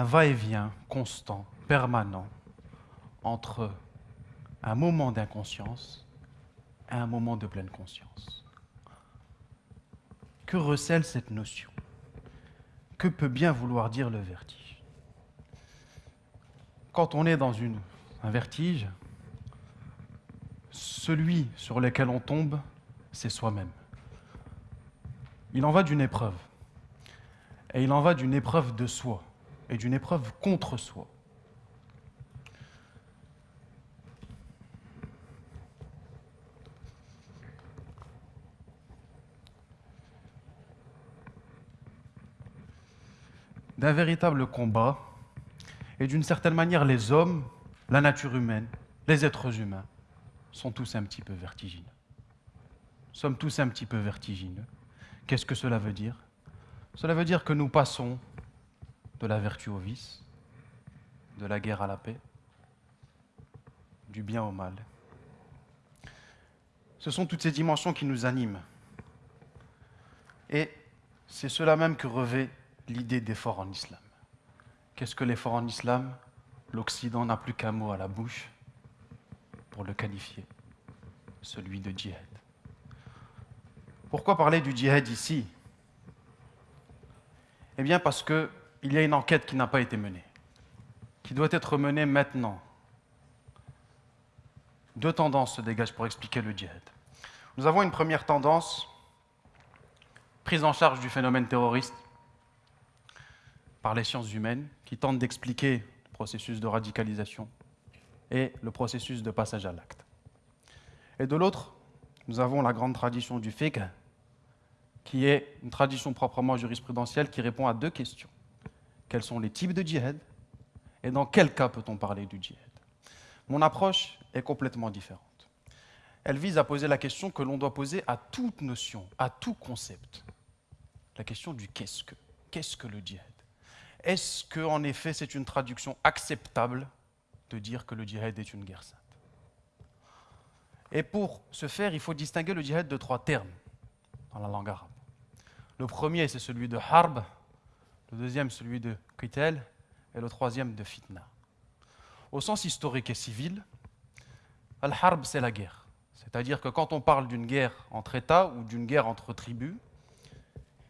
Un va-et-vient constant, permanent, entre un moment d'inconscience et un moment de pleine conscience. Que recèle cette notion? Que peut bien vouloir dire le vertige? Quand on est dans un vertige, celui sur lequel on tombe, c'est soi-même. Il en va d'une épreuve. Et il en va d'une épreuve de soi et d'une épreuve contre soi. d'un véritable combat, et d'une certaine manière, les hommes, la nature humaine, les êtres humains, sont tous un petit peu vertigineux. Sommes tous un petit peu vertigineux. Qu'est-ce que cela veut dire? Cela veut dire que nous passons de la vertu au vice, de la guerre à la paix, du bien au mal. Ce sont toutes ces dimensions qui nous animent. Et c'est cela même que revêt l'idée d'effort en islam. Qu'est-ce que l'effort en islam? L'Occident n'a plus qu'un mot à la bouche pour le qualifier, celui de djihad. Pourquoi parler du djihad ici? Eh bien parce qu'il y a une enquête qui n'a pas été menée, qui doit être menée maintenant. Deux tendances se dégagent pour expliquer le djihad. Nous avons une première tendance, prise en charge du phénomène terroriste, par les sciences humaines qui tentent d'expliquer le processus de radicalisation et le processus de passage à l'acte. Et de l'autre, nous avons la grande tradition du fiqh, qui est une tradition proprement jurisprudentielle qui répond à deux questions. Quels sont les types de djihad et dans quel cas peut-on parler du djihad Mon approche est complètement différente. Elle vise à poser la question que l'on doit poser à toute notion, à tout concept. La question du qu'est-ce que Qu'est-ce que le djihad? Est-ce qu'en effet c'est une traduction acceptable de dire que le djihad est une guerre sainte? Et pour ce faire, il faut distinguer le djihad de trois termes dans la langue arabe. Le premier, c'est celui de harb, le deuxième, celui de qital, et le troisième, de fitna. Au sens historique et civil, al-harb, c'est la guerre. C'est-à-dire que quand on parle d'une guerre entre États ou d'une guerre entre tribus,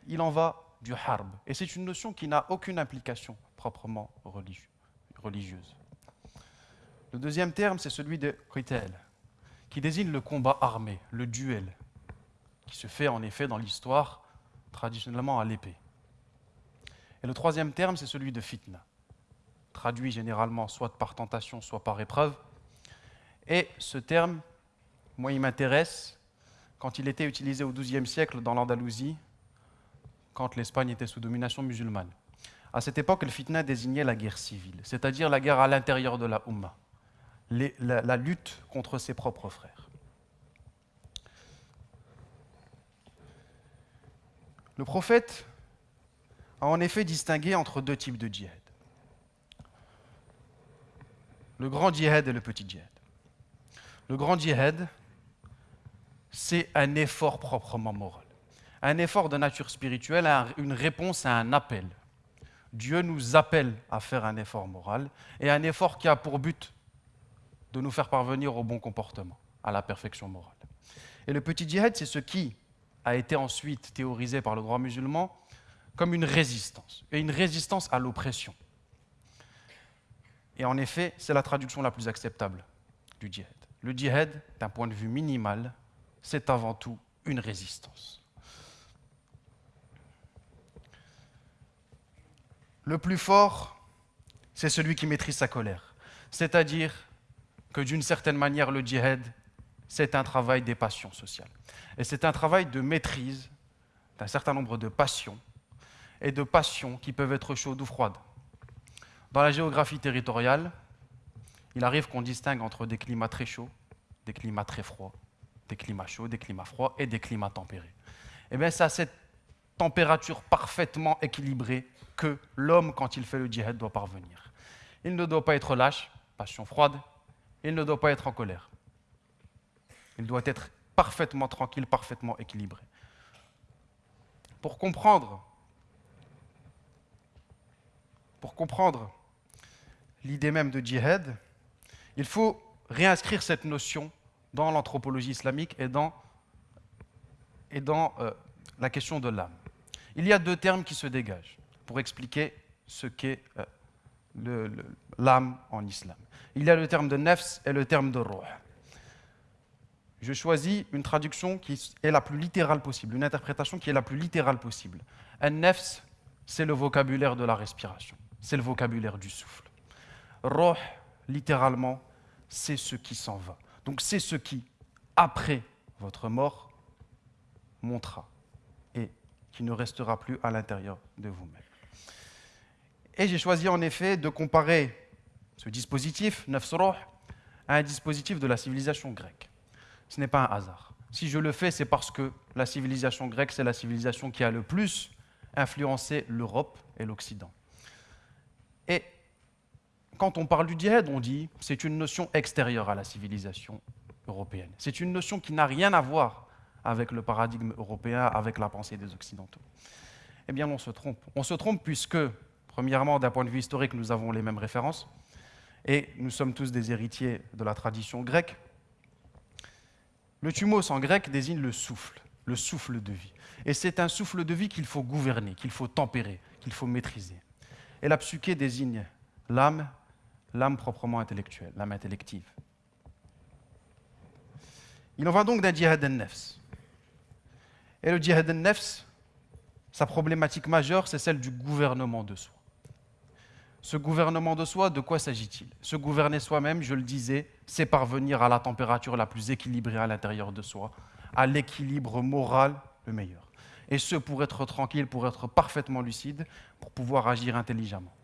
il en va du harb. Et c'est une notion qui n'a aucune implication proprement religieuse. Le deuxième terme, c'est celui de qital, qui désigne le combat armé, le duel, qui se fait en effet dans l'histoire traditionnellement à l'épée. Et le troisième terme, c'est celui de fitna, traduit généralement soit par tentation, soit par épreuve. Et ce terme, moi, il m'intéresse quand il était utilisé au XIIe siècle dans l'Andalousie quand l'Espagne était sous domination musulmane. À cette époque, le fitna désignait la guerre civile, c'est-à-dire la guerre à l'intérieur de la Ummah, la, la lutte contre ses propres frères. Le prophète a en effet distingué entre deux types de djihad. Le grand djihad et le petit djihad. Le grand djihad, c'est un effort proprement moral un effort de nature spirituelle, une réponse à un appel. Dieu nous appelle à faire un effort moral et un effort qui a pour but de nous faire parvenir au bon comportement, à la perfection morale. Et le petit djihad, c'est ce qui a été ensuite théorisé par le droit musulman comme une résistance, et une résistance à l'oppression. Et en effet, c'est la traduction la plus acceptable du djihad. Le djihad, d'un point de vue minimal, c'est avant tout une résistance. Le plus fort, c'est celui qui maîtrise sa colère. C'est-à-dire que d'une certaine manière, le djihad, c'est un travail des passions sociales. Et c'est un travail de maîtrise d'un certain nombre de passions, et de passions qui peuvent être chaudes ou froides. Dans la géographie territoriale, il arrive qu'on distingue entre des climats très chauds, des climats très froids, des climats chauds, des climats froids et des climats tempérés. Et eh bien, c'est à cette température parfaitement équilibrée que l'homme, quand il fait le djihad, doit parvenir. Il ne doit pas être lâche, passion froide, il ne doit pas être en colère. Il doit être parfaitement tranquille, parfaitement équilibré. Pour comprendre, pour comprendre l'idée même de djihad, il faut réinscrire cette notion dans l'anthropologie islamique et dans, et dans euh, la question de l'âme. Il y a deux termes qui se dégagent pour expliquer ce qu'est euh, l'âme en islam. Il y a le terme de nefs et le terme de roh. Je choisis une traduction qui est la plus littérale possible, une interprétation qui est la plus littérale possible. Un nefs, c'est le vocabulaire de la respiration, c'est le vocabulaire du souffle. Roh, littéralement, c'est ce qui s'en va. Donc c'est ce qui, après votre mort, montera et qui ne restera plus à l'intérieur de vous-même. Et j'ai choisi en effet de comparer ce dispositif, Nefsroh, à un dispositif de la civilisation grecque. Ce n'est pas un hasard. Si je le fais, c'est parce que la civilisation grecque, c'est la civilisation qui a le plus influencé l'Europe et l'Occident. Et quand on parle du djihad, on dit c'est une notion extérieure à la civilisation européenne. C'est une notion qui n'a rien à voir avec le paradigme européen, avec la pensée des Occidentaux. Eh bien, on se trompe. On se trompe puisque, premièrement, d'un point de vue historique, nous avons les mêmes références, et nous sommes tous des héritiers de la tradition grecque. Le thumos en grec désigne le souffle, le souffle de vie. Et c'est un souffle de vie qu'il faut gouverner, qu'il faut tempérer, qu'il faut maîtriser. Et la psyché désigne l'âme l'âme proprement intellectuelle, l'âme intellective. Il en va donc d'un djihad al-nefs. Et le djihad al-nefs, sa problématique majeure, c'est celle du gouvernement de soi. Ce gouvernement de soi, de quoi s'agit-il? Se gouverner soi-même, je le disais, c'est parvenir à la température la plus équilibrée à l'intérieur de soi, à l'équilibre moral le meilleur. Et ce, pour être tranquille, pour être parfaitement lucide, pour pouvoir agir intelligemment.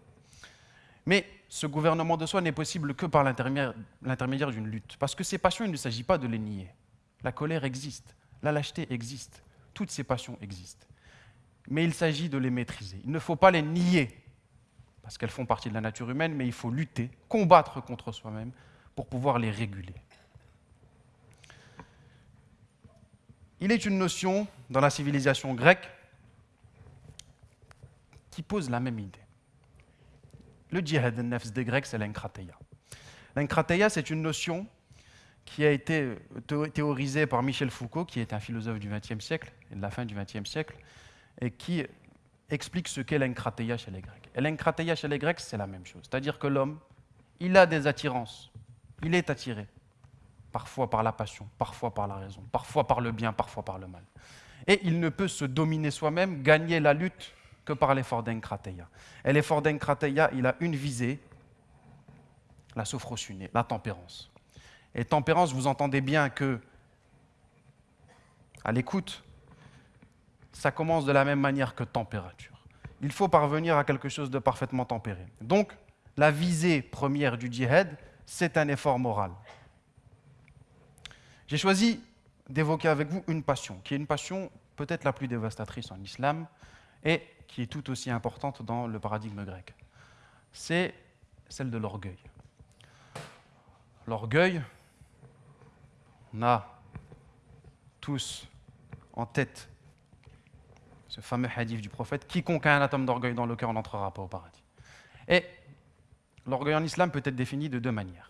Mais ce gouvernement de soi n'est possible que par l'intermédiaire d'une lutte. Parce que ces passions, il ne s'agit pas de les nier. La colère existe, la lâcheté existe, toutes ces passions existent. Mais il s'agit de les maîtriser. Il ne faut pas les nier, parce qu'elles font partie de la nature humaine, mais il faut lutter, combattre contre soi-même pour pouvoir les réguler. Il est une notion dans la civilisation grecque qui pose la même idée. Le djihad al-nafs des Grecs, c'est l'enkrateia. L'enkrateia, c'est une notion qui a été théorisée par Michel Foucault, qui est un philosophe du XXe siècle, et de la fin du XXe siècle, et qui explique ce qu'est l'enkrateia chez les Grecs. Et chez les Grecs, c'est la même chose. C'est-à-dire que l'homme, il a des attirances. Il est attiré, parfois par la passion, parfois par la raison, parfois par le bien, parfois par le mal. Et il ne peut se dominer soi-même, gagner la lutte que par l'effort d'Enkrateia. Et l'effort d'Enkrateia, il a une visée, la sophrosune, la tempérance. Et tempérance, vous entendez bien que, à l'écoute, ça commence de la même manière que température. Il faut parvenir à quelque chose de parfaitement tempéré. Donc, la visée première du djihad, c'est un effort moral. J'ai choisi d'évoquer avec vous une passion, qui est une passion peut-être la plus dévastatrice en islam, et qui est tout aussi importante dans le paradigme grec. C'est celle de l'orgueil. L'orgueil, on a tous en tête ce fameux hadith du prophète quiconque a un atome d'orgueil dans le cœur n'entrera pas au paradis. Et l'orgueil en islam peut être défini de deux manières.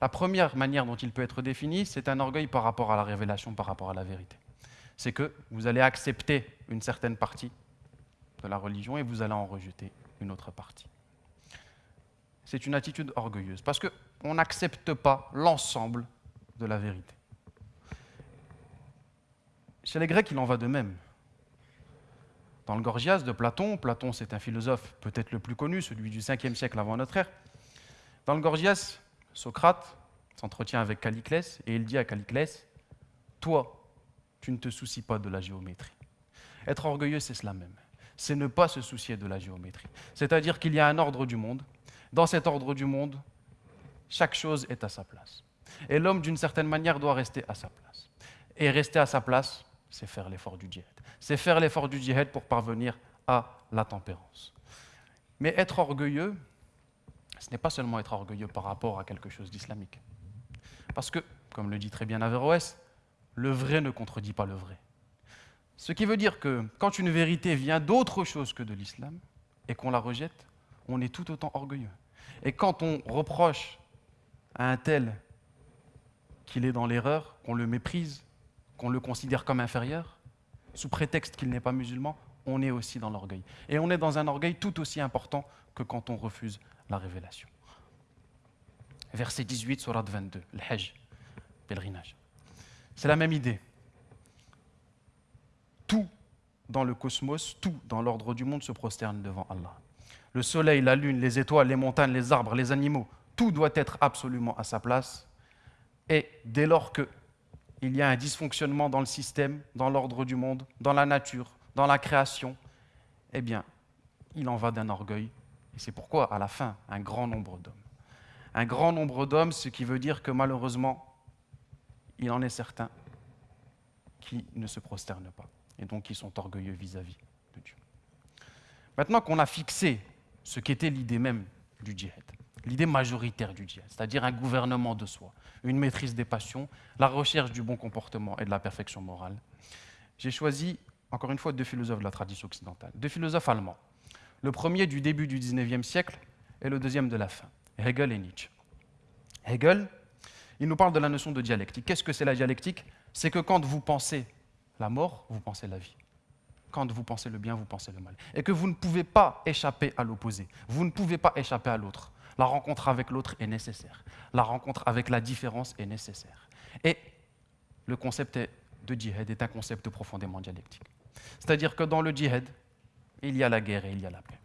La première manière dont il peut être défini, c'est un orgueil par rapport à la révélation, par rapport à la vérité. C'est que vous allez accepter une certaine partie de la religion et vous allez en rejeter une autre partie. C'est une attitude orgueilleuse parce qu'on n'accepte pas l'ensemble de la vérité. Chez les Grecs, il en va de même. Dans le Gorgias de Platon, Platon c'est un philosophe peut-être le plus connu, celui du 5e siècle avant notre ère. Dans le Gorgias, Socrate s'entretient avec Caliclès et il dit à Caliclès Toi, tu ne te soucies pas de la géométrie. Être orgueilleux, c'est cela même c'est ne pas se soucier de la géométrie. C'est-à-dire qu'il y a un ordre du monde. Dans cet ordre du monde, chaque chose est à sa place. Et l'homme, d'une certaine manière, doit rester à sa place. Et rester à sa place, c'est faire l'effort du djihad. C'est faire l'effort du djihad pour parvenir à la tempérance. Mais être orgueilleux, ce n'est pas seulement être orgueilleux par rapport à quelque chose d'islamique. Parce que, comme le dit très bien Averroès, le vrai ne contredit pas le vrai. Ce qui veut dire que quand une vérité vient d'autre chose que de l'islam et qu'on la rejette, on est tout autant orgueilleux. Et quand on reproche à un tel qu'il est dans l'erreur, qu'on le méprise, qu'on le considère comme inférieur, sous prétexte qu'il n'est pas musulman, on est aussi dans l'orgueil. Et on est dans un orgueil tout aussi important que quand on refuse la révélation. Verset 18, surat 22, le Hajj, pèlerinage. C'est la même idée. Tout dans le cosmos, tout dans l'ordre du monde se prosterne devant Allah. Le soleil, la lune, les étoiles, les montagnes, les arbres, les animaux, tout doit être absolument à sa place. Et dès lors qu'il y a un dysfonctionnement dans le système, dans l'ordre du monde, dans la nature, dans la création, eh bien, il en va d'un orgueil. Et c'est pourquoi, à la fin, un grand nombre d'hommes. Un grand nombre d'hommes, ce qui veut dire que malheureusement, il en est certains qui ne se prosternent pas, et donc qui sont orgueilleux vis-à-vis de Dieu. Maintenant qu'on a fixé ce qu'était l'idée même du djihad, l'idée majoritaire du djihad, c'est-à-dire un gouvernement de soi, une maîtrise des passions, la recherche du bon comportement et de la perfection morale, j'ai choisi, encore une fois, deux philosophes de la tradition occidentale, deux philosophes allemands. Le premier du début du XIXe siècle et le deuxième de la fin, Hegel et Nietzsche. Hegel, il nous parle de la notion de dialectique. Qu'est-ce que c'est la dialectique? C'est que quand vous pensez la mort, vous pensez la vie. Quand vous pensez le bien, vous pensez le mal. Et que vous ne pouvez pas échapper à l'opposé. Vous ne pouvez pas échapper à l'autre. La rencontre avec l'autre est nécessaire. La rencontre avec la différence est nécessaire. Et le concept de djihad est un concept profondément dialectique. C'est-à-dire que dans le djihad, il y a la guerre et il y a la paix.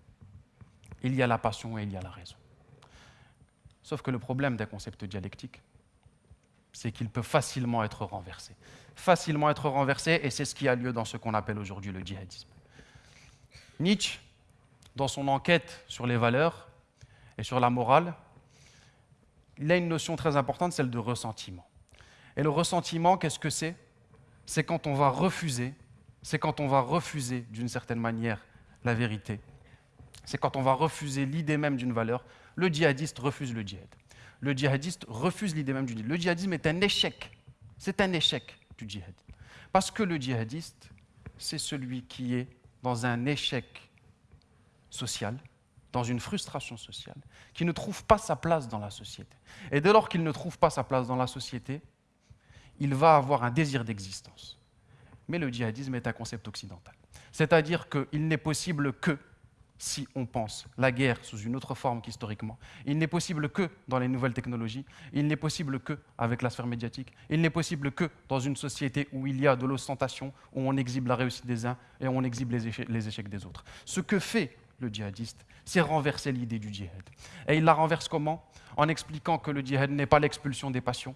Il y a la passion et il y a la raison. Sauf que le problème d'un concept dialectique, c'est qu'il peut facilement être renversé. Facilement être renversé, et c'est ce qui a lieu dans ce qu'on appelle aujourd'hui le djihadisme. Nietzsche, dans son enquête sur les valeurs et sur la morale, il a une notion très importante, celle de ressentiment. Et le ressentiment, qu'est-ce que c'est? C'est quand on va refuser, c'est quand on va refuser d'une certaine manière la vérité. C'est quand on va refuser l'idée même d'une valeur. Le djihadiste refuse le djihad le djihadiste refuse l'idée même du djihad. Le djihadisme est un échec. C'est un échec du djihad. Parce que le djihadiste, c'est celui qui est dans un échec social, dans une frustration sociale, qui ne trouve pas sa place dans la société. Et dès lors qu'il ne trouve pas sa place dans la société, il va avoir un désir d'existence. Mais le djihadisme est un concept occidental. C'est-à-dire qu'il n'est possible que si on pense la guerre sous une autre forme qu'historiquement. Il n'est possible que dans les nouvelles technologies, il n'est possible que avec la sphère médiatique, il n'est possible que dans une société où il y a de l'ostentation, où on exhibe la réussite des uns et on exhibe les échecs, les échecs des autres. Ce que fait le djihadiste, c'est renverser l'idée du djihad. Et il la renverse comment? En expliquant que le djihad n'est pas l'expulsion des passions,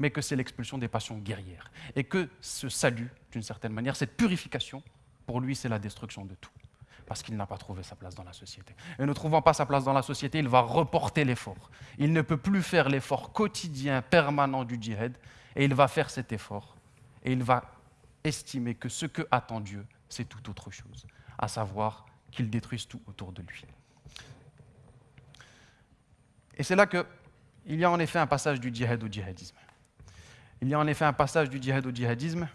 mais que c'est l'expulsion des passions guerrières. Et que ce salut, d'une certaine manière, cette purification, pour lui, c'est la destruction de tout parce qu'il n'a pas trouvé sa place dans la société. Et ne trouvant pas sa place dans la société, il va reporter l'effort. Il ne peut plus faire l'effort quotidien, permanent du djihad, et il va faire cet effort. Et il va estimer que ce que attend Dieu, c'est tout autre chose, à savoir qu'il détruise tout autour de lui. Et c'est là qu'il y a en effet un passage du djihad au djihadisme. Il y a en effet un passage du djihad au djihadisme,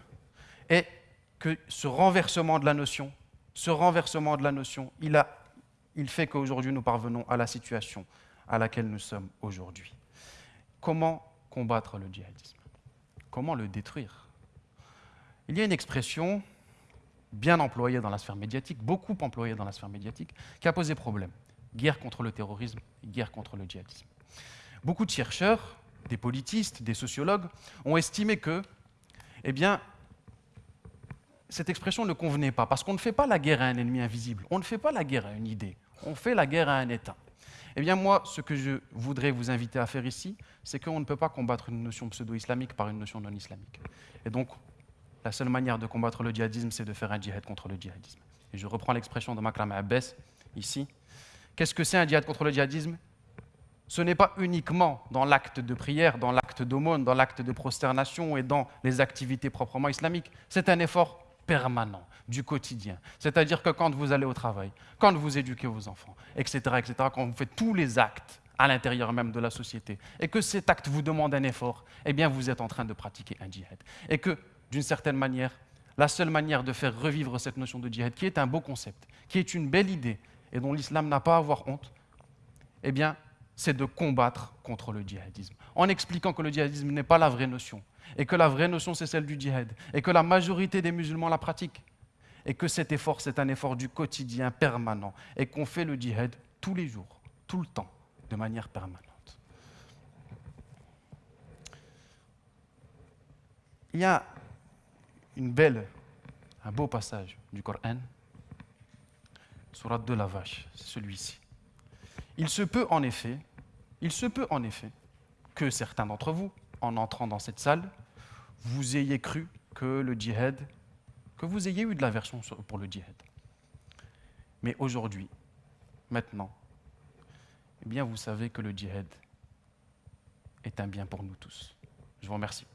et que ce renversement de la notion ce renversement de la notion, il, il fait qu'aujourd'hui nous parvenons à la situation à laquelle nous sommes aujourd'hui. Comment combattre le djihadisme? Comment le détruire? Il y a une expression bien employée dans la sphère médiatique, beaucoup employée dans la sphère médiatique, qui a posé problème. Guerre contre le terrorisme, guerre contre le djihadisme. Beaucoup de chercheurs, des politistes, des sociologues ont estimé que, eh bien, cette expression ne convenait pas, parce qu'on ne fait pas la guerre à un ennemi invisible, on ne fait pas la guerre à une idée, on fait la guerre à un État. Eh bien moi, ce que je voudrais vous inviter à faire ici, c'est qu'on ne peut pas combattre une notion pseudo-islamique par une notion non islamique. Et donc, la seule manière de combattre le djihadisme, c'est de faire un djihad contre le djihadisme. Et je reprends l'expression de Makram Abbas ici. Qu'est-ce que c'est un djihad contre le djihadisme? Ce n'est pas uniquement dans l'acte de prière, dans l'acte d'aumône, dans l'acte de prosternation et dans les activités proprement islamiques. C'est un effort permanent du quotidien. C'est-à-dire que quand vous allez au travail, quand vous éduquez vos enfants, etc., etc., quand vous faites tous les actes à l'intérieur même de la société, et que cet acte vous demande un effort, eh bien vous êtes en train de pratiquer un djihad. Et que, d'une certaine manière, la seule manière de faire revivre cette notion de djihad, qui est un beau concept, qui est une belle idée, et dont l'islam n'a pas à avoir honte, eh bien, c'est de combattre contre le djihadisme, en expliquant que le djihadisme n'est pas la vraie notion, et que la vraie notion, c'est celle du djihad, et que la majorité des musulmans la pratiquent, et que cet effort, c'est un effort du quotidien permanent, et qu'on fait le djihad tous les jours, tout le temps, de manière permanente. Il y a une belle, un beau passage du Coran, surat de la vache, c'est celui-ci. Il se peut en effet, il se peut en effet que certains d'entre vous, en entrant dans cette salle, vous ayez cru que le djihad, que vous ayez eu de l'aversion pour le djihad. Mais aujourd'hui, maintenant, eh bien vous savez que le djihad est un bien pour nous tous. Je vous remercie.